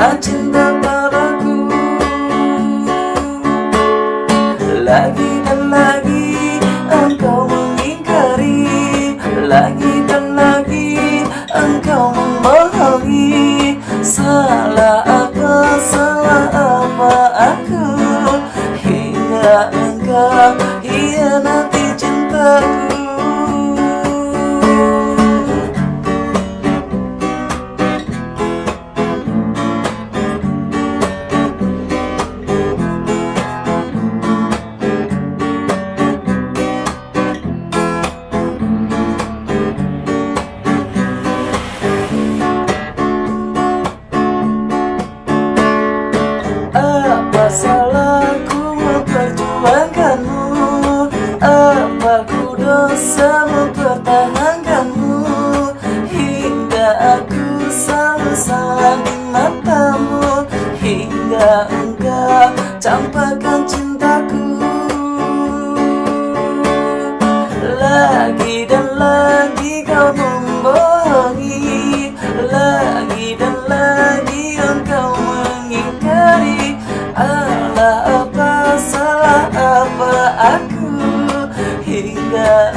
tak cinta padaku. Lagi dan lagi engkau mengingkari. Lagi dan lagi engkau membohongi. Salah apa, salah apa aku? Hingga engkau hianati cintaku memperjuangkanmu Apa ku dosa mempertahankanmu? Hingga aku selalu salah di matamu. Hingga engkau campakkan cintaku Hingga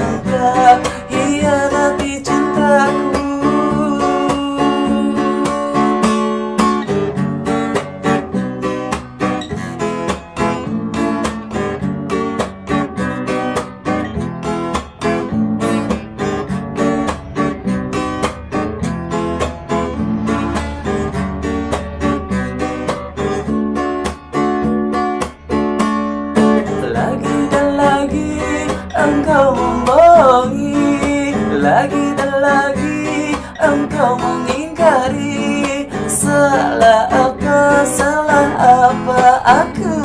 Lagi dan lagi engkau mengingkari. Salah apa, salah apa aku?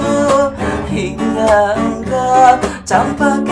Hingga engkau campakkan